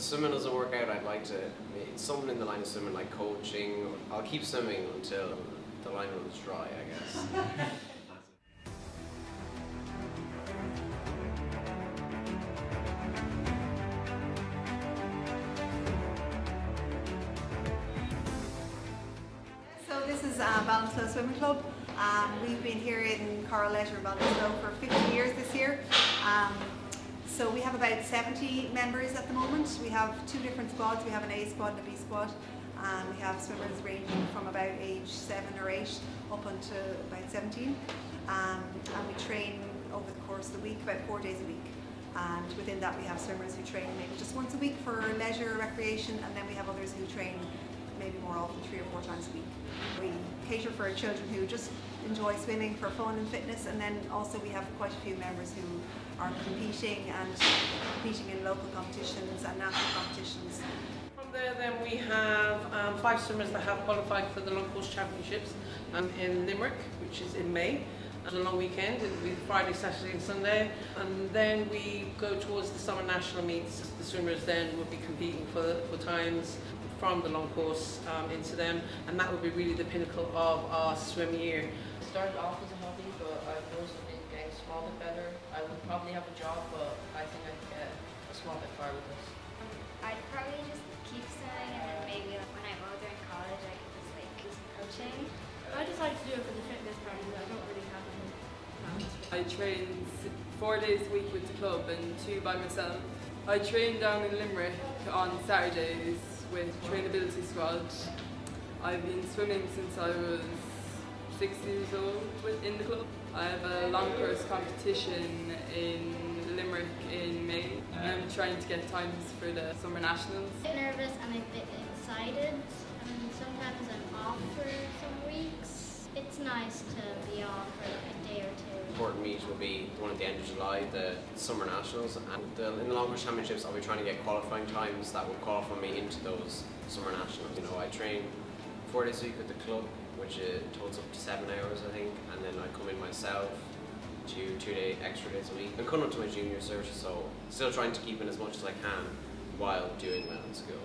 the swimming doesn't work out, I'd like to, something in the line of swimming, like coaching. I'll keep swimming until the line runs dry, I guess. So this is uh, Ballinasloe Swimming Club. Um, we've been here in in Ballinasloe for 50 years this year. Um, so we have about 70 members at the moment. We have two different squads. We have an A squad and a B squad. Um, we have swimmers ranging from about age 7 or 8 up until about 17. Um, and we train over the course of the week, about four days a week. And within that we have swimmers who train maybe just once a week for leisure, recreation, and then we have others who train more often, three or four times a week. We cater for children who just enjoy swimming for fun and fitness, and then also we have quite a few members who are competing and competing in local competitions and national competitions. From there then we have um, five swimmers that have qualified for the long course championships um, in Limerick, which is in May. It's a long weekend, it'll be Friday, Saturday and Sunday. And then we go towards the summer national meets. The swimmers then will be competing for, for times from the long course um, into them and that will be really the pinnacle of our swim year. started off as a hobby, but I've noticed I've been getting a small bit better. I would probably have a job, but I think I could get a small bit far with this. I'd probably just keep swimming and then maybe like, when I'm older in college I could just like do some coaching. I decided to do it for the fitness part because I don't really have any plans. I train four days a week with the club and two by myself. I train down in Limerick on Saturdays with Trainability Squad. I've been swimming since I was six years old in the club. I have a long course competition in Limerick in May. I'm trying to get times for the Summer Nationals. I'm a bit nervous and a bit excited and sometimes I'm off for some weeks. It's nice to be off for like a day or two. important meet will be the one at the end of July, the Summer Nationals, and the, in the Long longer championships, I'll be trying to get qualifying times that will qualify me into those Summer Nationals. You know, I train four days a week with the club, which totals up to seven hours, I think, and then I come in myself to two day extra days a week. I'm coming up to my junior cert, so still trying to keep in as much as I can while doing well in school.